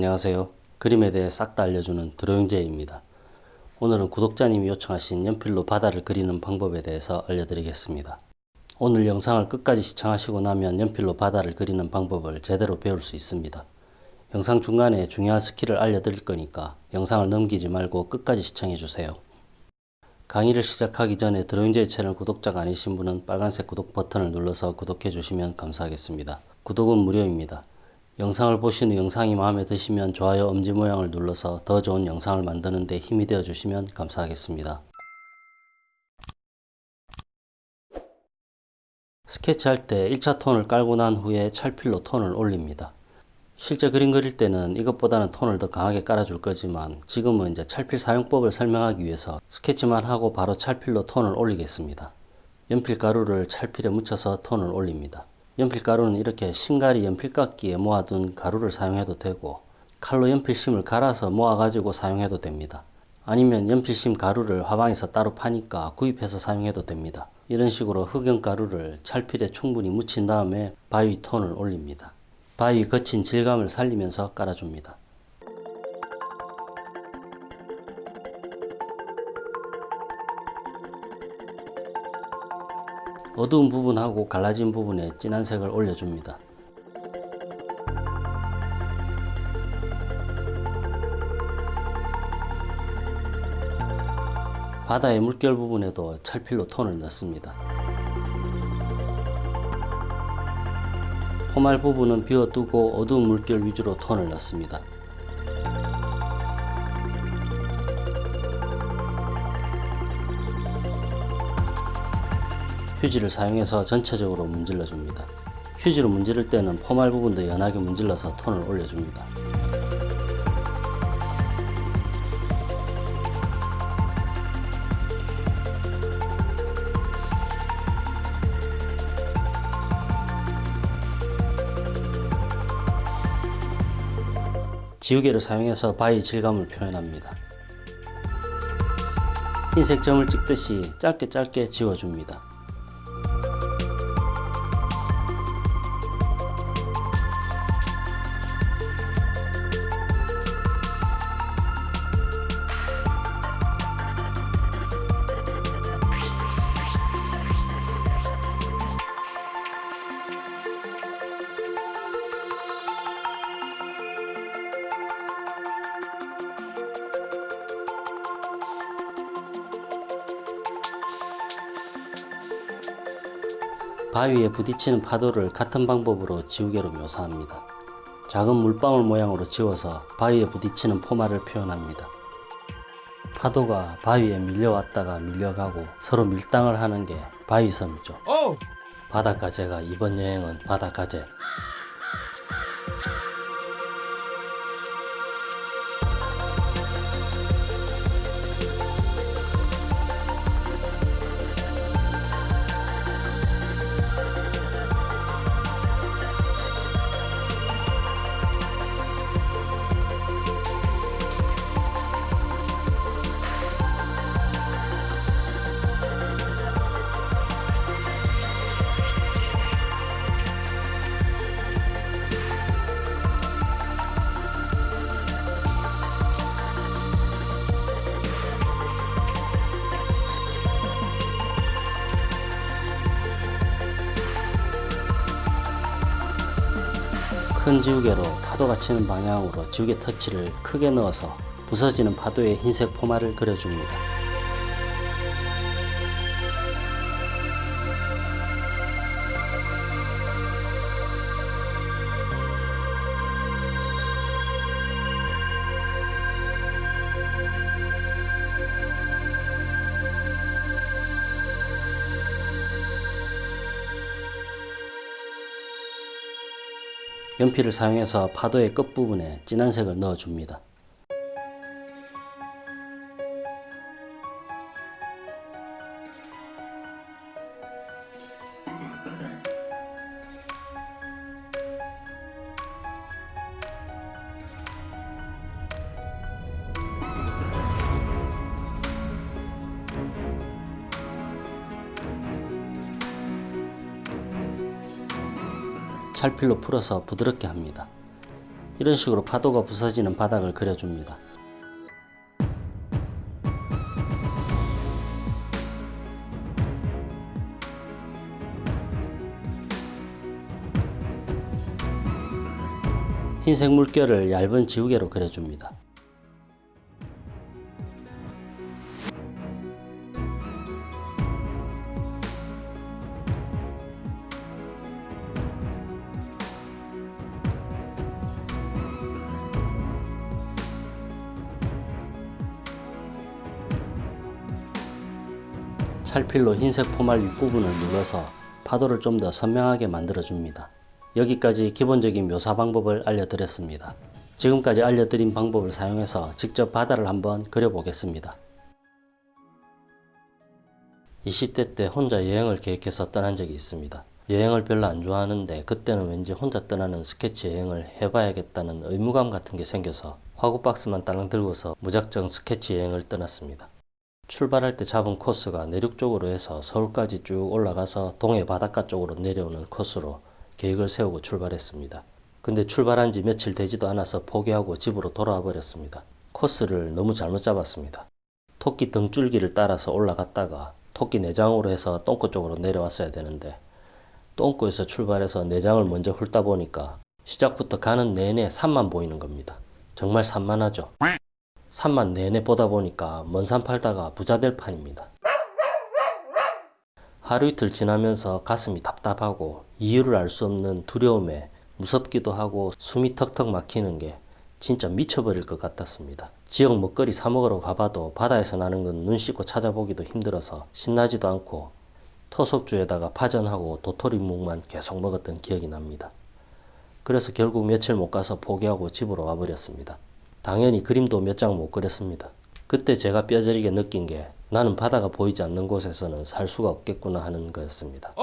안녕하세요. 그림에 대해 싹 다 알려주는 드로잉제입니다. 오늘은 구독자님이 요청하신 연필로 바다를 그리는 방법에 대해서 알려드리겠습니다. 오늘 영상을 끝까지 시청하시고 나면 연필로 바다를 그리는 방법을 제대로 배울 수 있습니다. 영상 중간에 중요한 스킬을 알려드릴 거니까 영상을 넘기지 말고 끝까지 시청해주세요. 강의를 시작하기 전에 드로잉제 채널 구독자가 아니신 분은 빨간색 구독 버튼을 눌러서 구독해 주시면 감사하겠습니다. 구독은 무료입니다. 영상을 후 영상이 마음에 드시면 좋아요 엄지 모양을 눌러서 더 좋은 영상을 만드는 데 힘이 되어 주시면 감사하겠습니다. 스케치할 때 1차 톤을 깔고 난 후에 찰필로 톤을 올립니다. 실제 그림 그릴 때는 이것보다는 톤을 더 강하게 깔아줄 거지만 지금은 이제 찰필 사용법을 설명하기 위해서 스케치만 하고 바로 찰필로 톤을 올리겠습니다. 연필 가루를 찰필에 묻혀서 톤을 올립니다. 연필 가루는 이렇게 신가리 연필깎이에 모아둔 가루를 사용해도 되고 칼로 연필심을 갈아서 모아가지고 사용해도 됩니다. 아니면 연필심 가루를 화방에서 따로 파니까 구입해서 사용해도 됩니다. 이런 식으로 흑연 가루를 찰필에 충분히 묻힌 다음에 바위 톤을 올립니다. 바위 거친 질감을 살리면서 깔아줍니다. 어두운 부분하고 갈라진 부분에 진한 색을 올려줍니다. 바다의 물결 부분에도 찰필로 톤을 넣습니다. 포말 부분은 비워두고 어두운 물결 위주로 톤을 넣습니다. 휴지를 사용해서 전체적으로 문질러 줍니다. 휴지로 문지를 때는 포말 부분도 연하게 문질러서 톤을 올려줍니다. 지우개를 사용해서 바위 질감을 표현합니다. 흰색 점을 찍듯이 짧게 짧게 지워줍니다. 바위에 부딪히는 파도를 같은 방법으로 지우개로 묘사합니다. 작은 물방울 모양으로 지워서 바위에 부딪히는 포마를 표현합니다. 파도가 바위에 밀려왔다가 밀려가고 서로 밀당을 하는 게 바위섬이죠. 바닷가재가 이번 여행은 바닷가재. 큰 지우개로 파도가 치는 방향으로 지우개 터치를 크게 넣어서 부서지는 파도의 흰색 포마를 그려줍니다. 연필을 사용해서 파도의 끝부분에 진한 색을 넣어줍니다. 찰필로 풀어서 부드럽게 합니다. 이런 식으로 파도가 부서지는 바닥을 그려줍니다. 흰색 물결을 얇은 지우개로 그려줍니다. 찰필로 흰색 포말 윗부분을 눌러서 파도를 좀 더 선명하게 만들어 줍니다. 여기까지 기본적인 묘사 방법을 알려드렸습니다. 지금까지 알려드린 방법을 사용해서 직접 바다를 한번 그려보겠습니다. 20대 때 혼자 여행을 계획해서 떠난 적이 있습니다. 여행을 별로 안 좋아하는데 그때는 왠지 혼자 떠나는 스케치 여행을 해봐야겠다는 의무감 같은 게 생겨서 화구 박스만 딸랑 들고서 무작정 스케치 여행을 떠났습니다. 출발할 때 잡은 코스가 내륙 쪽으로 해서 서울까지 쭉 올라가서 동해 바닷가 쪽으로 내려오는 코스로 계획을 세우고 출발했습니다. 근데 출발한 지 며칠 되지도 않아서 포기하고 집으로 돌아와 버렸습니다. 코스를 너무 잘못 잡았습니다. 토끼 등줄기를 따라서 올라갔다가 토끼 내장으로 해서 똥꼬 쪽으로 내려왔어야 되는데 똥꼬에서 출발해서 내장을 먼저 훑다 보니까 시작부터 가는 내내 산만 보이는 겁니다. 정말 산만하죠. 산만 내내 보다 보니까 먼 산 팔다가 부자 될 판입니다. 하루 이틀 지나면서 가슴이 답답하고 이유를 알 수 없는 두려움에 무섭기도 하고 숨이 턱턱 막히는 게 진짜 미쳐버릴 것 같았습니다. 지역 먹거리 사 먹으러 가봐도 바다에서 나는 건 눈 씻고 찾아보기도 힘들어서 신나지도 않고 토속주에다가 파전하고 도토리묵만 계속 먹었던 기억이 납니다. 그래서 결국 며칠 못 가서 포기하고 집으로 와버렸습니다. 당연히 그림도 몇 장 못 그렸습니다. 그때 제가 뼈저리게 느낀 게 나는 바다가 보이지 않는 곳에서는 살 수가 없겠구나 하는 거였습니다.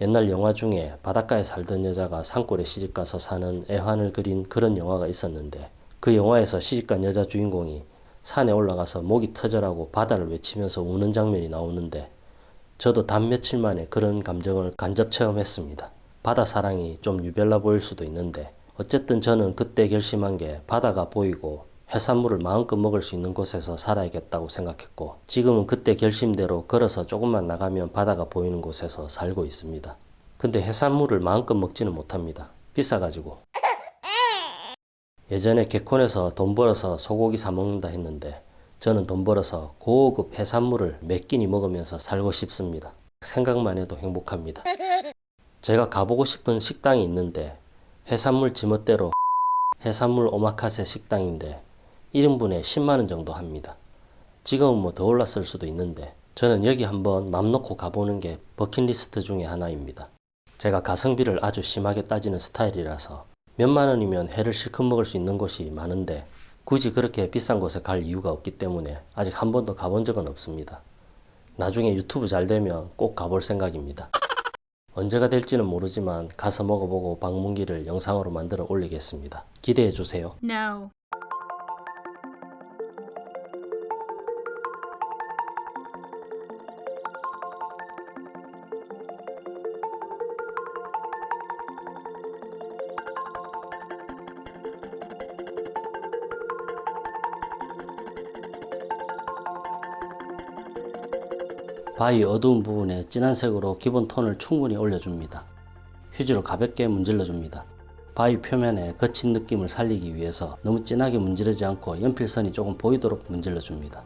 옛날 영화 중에 바닷가에 살던 여자가 산골에 시집가서 사는 애환을 그린 그런 영화가 있었는데 그 영화에서 시집간 여자 주인공이 산에 올라가서 목이 터져라고 바다를 외치면서 우는 장면이 나오는데 저도 단 며칠 만에 그런 감정을 간접 체험했습니다. 바다 사랑이 좀 유별나 보일 수도 있는데 어쨌든 저는 그때 결심한 게 바다가 보이고 해산물을 마음껏 먹을 수 있는 곳에서 살아야겠다고 생각했고 지금은 그때 결심대로 걸어서 조금만 나가면 바다가 보이는 곳에서 살고 있습니다. 근데 해산물을 마음껏 먹지는 못합니다. 비싸가지고. 예전에 개콘에서 돈 벌어서 소고기 사 먹는다 했는데 저는 돈 벌어서 고급 해산물을 몇 끼니 먹으면서 살고 싶습니다. 생각만 해도 행복합니다. 제가 가보고 싶은 식당이 있는데 해산물 지멋대로 해산물 오마카세 식당인데 1인분에 10만원 정도 합니다. 지금은 뭐 더 올랐을 수도 있는데 저는 여기 한번 맘 놓고 가보는 게 버킷리스트 중에 하나입니다. 제가 가성비를 아주 심하게 따지는 스타일이라서 몇만 원이면 회를 실컷 먹을 수 있는 곳이 많은데 굳이 그렇게 비싼 곳에 갈 이유가 없기 때문에 아직 한 번도 가본 적은 없습니다. 나중에 유튜브 잘 되면 꼭 가볼 생각입니다. 언제가 될지는 모르지만 가서 먹어보고 방문기를 영상으로 만들어 올리겠습니다. 기대해 주세요. No. 바위 어두운 부분에 진한 색으로 기본 톤을 충분히 올려줍니다. 휴지로 가볍게 문질러줍니다. 바위 표면에 거친 느낌을 살리기 위해서 너무 진하게 문지르지 않고 연필선이 조금 보이도록 문질러줍니다.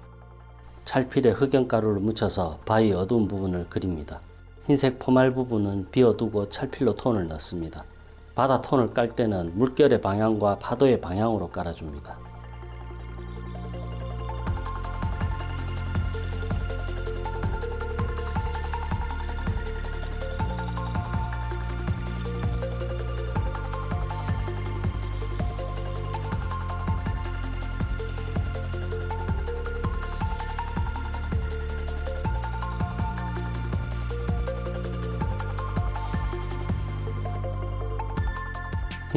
찰필에 흑연가루를 묻혀서 바위 어두운 부분을 그립니다. 흰색 포말 부분은 비워두고 찰필로 톤을 넣습니다. 바다 톤을 깔 때는 물결의 방향과 파도의 방향으로 깔아줍니다.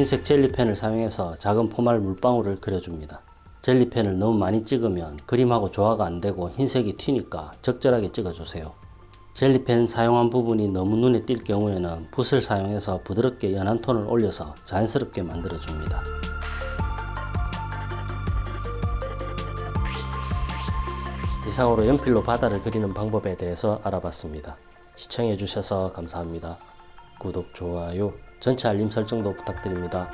흰색 젤리펜을 사용해서 작은 포말 물방울을 그려줍니다. 젤리펜을 너무 많이 찍으면 그림하고 조화가 안되고 흰색이 튀니까 적절하게 찍어주세요. 젤리펜 사용한 부분이 너무 눈에 띌 경우에는 붓을 사용해서 부드럽게 연한 톤을 올려서 자연스럽게 만들어줍니다. 이상으로 연필로 바다를 그리는 방법에 대해서 알아봤습니다. 시청해주셔서 감사합니다. 구독, 좋아요, 전체 알림 설정도 부탁드립니다.